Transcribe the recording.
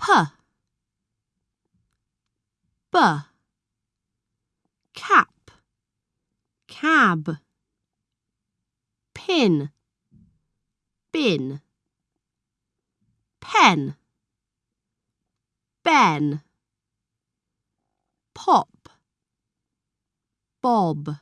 p. B. Cap. Cab. Pin. Bin. Pen. Ben. Pop. Bob.